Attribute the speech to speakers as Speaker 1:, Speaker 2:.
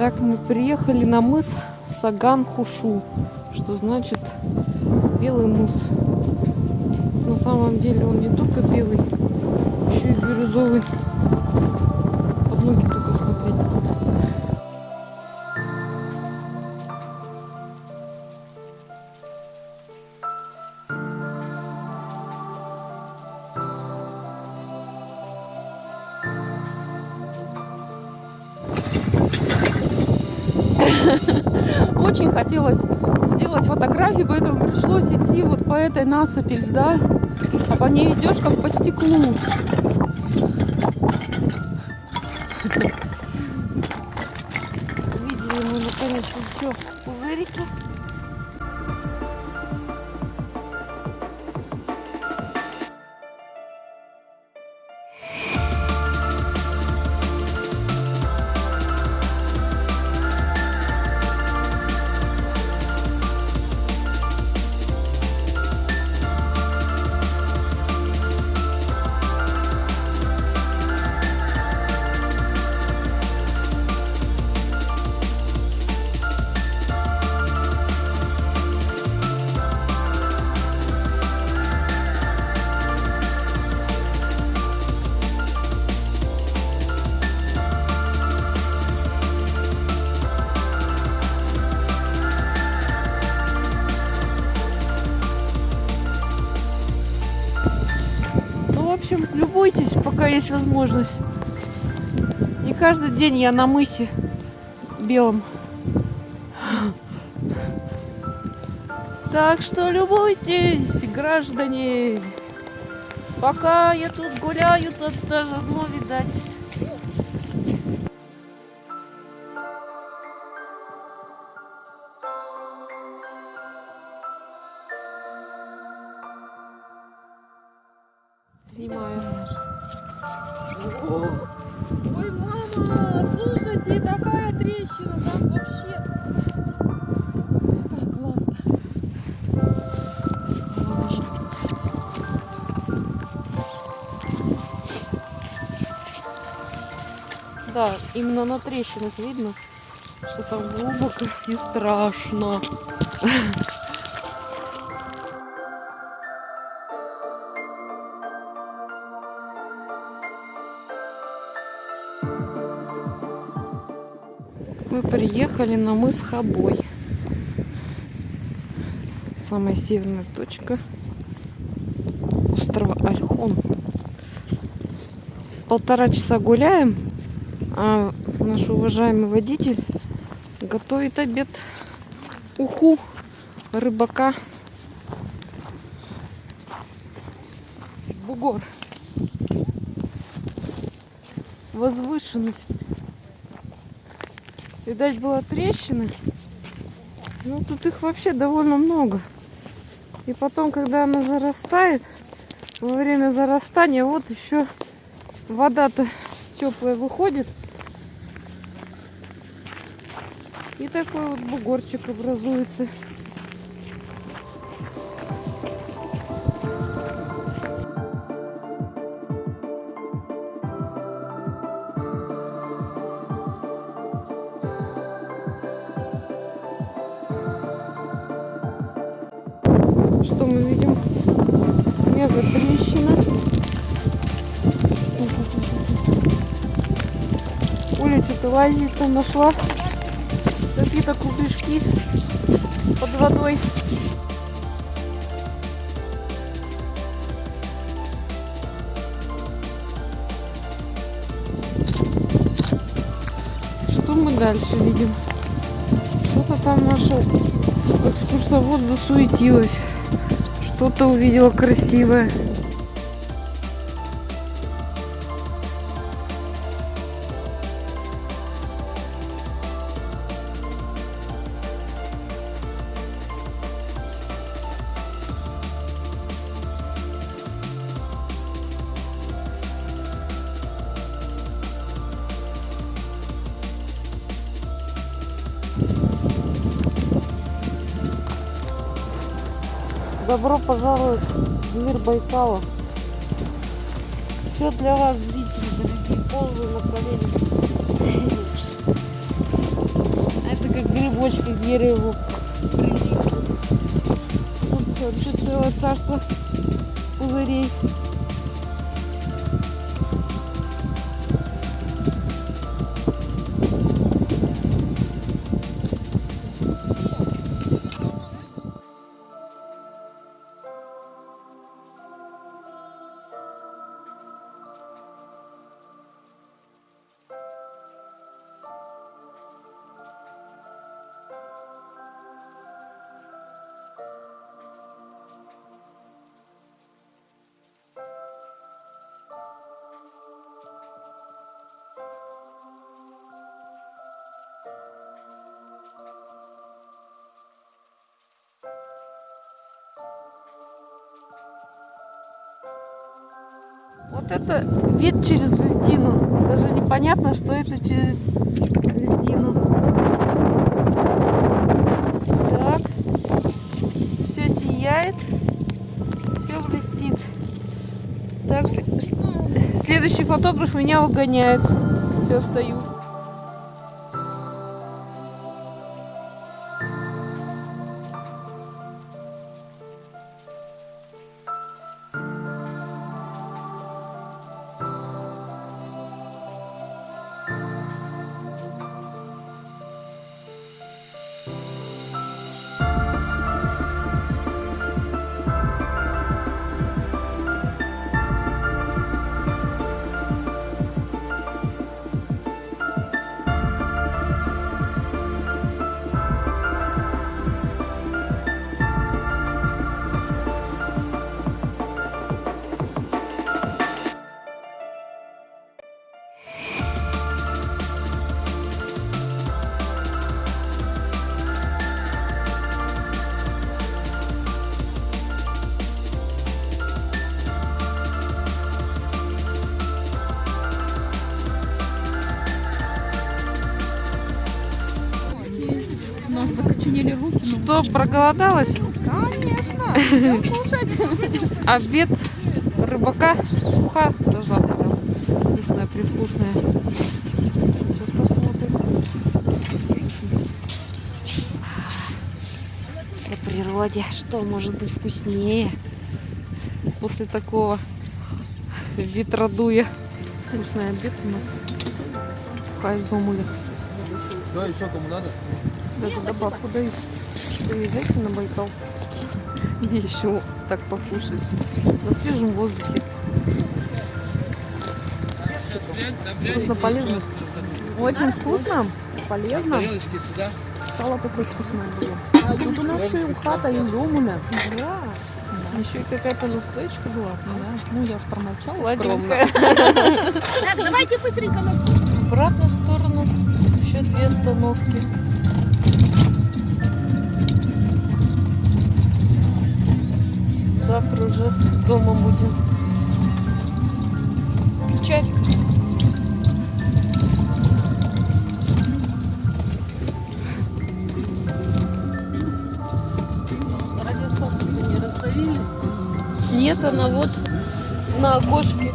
Speaker 1: Так, мы приехали на мыс Саган-Хушу, что значит белый мыс. На самом деле он не только белый, еще и бирюзовый. Под ноги только смотреть. Очень хотелось сделать фотографии, поэтому пришлось идти вот по этой насыпи льда, а по ней идешь как по стеклу. Видели мы наконец-то все пузырики. Общем, любуйтесь, пока есть возможность. Не каждый день я на мысе белом. Так что любуйтесь, граждане. Пока я тут гуляю, тут даже дно видать. Снимаю. Ой, мама, слушайте, такая трещина, там вообще так классно. Да, именно на трещинах видно, что там глубоко и страшно. Мы приехали на мыс Хабой. Самая северная точка острова Альхон. Полтора часа гуляем, а наш уважаемый водитель готовит обед уху рыбака. Бугор. Возвышенность. Видать, была трещина. Ну, тут их вообще довольно много. И потом, когда она зарастает, во время зарастания, вот еще вода-то теплая выходит. И такой вот бугорчик образуется. Что мы видим? Мега трещина. Оля что-то лазит там нашла какие-то кругляшки под водой. Что мы дальше видим? Что-то там наша экскурсовод засуетилась. Что-то увидела красивое. Добро пожаловать в мир Байкала. Все для вас, зрители, дорогие, полное направление. грибочки к дереву. Тут вообще целое царство пузырей. Вот это вид через льдину. Даже непонятно, что это через льдину. Так. Все сияет. Все блестит. Так, следующий фотограф меня угоняет. Все, встаю.
Speaker 2: Нас закоченели руки.
Speaker 1: Что, проголодалась?
Speaker 2: Конечно. Кушать.
Speaker 1: Обед рыбака уха до завтра. Вкусная, привкусная. Сейчас посмотрим. По природе, что может быть вкуснее после такого ветродуя. Вкусный обед у нас. Хайзомуля.
Speaker 3: Все, еще кому надо?
Speaker 1: Даже добавку дают. Приезжайте на Байкал. Где еще так покушать? На свежем воздухе. Вкусно, полезно. Очень вкусно, полезно. Сало такое вкусное было.
Speaker 2: А тут у нас еще и ухата из омуля.
Speaker 1: Да. Еще и какая-то настоечка была.
Speaker 2: Да. Ну, я ж промолчала.
Speaker 1: Сладенькая.
Speaker 2: Так, давайте быстренько
Speaker 1: В обратную сторону еще две остановки. Завтра уже дома будем. Печаль.
Speaker 2: Радиостанцию-то не раздавили?
Speaker 1: Нет, она вот на окошке.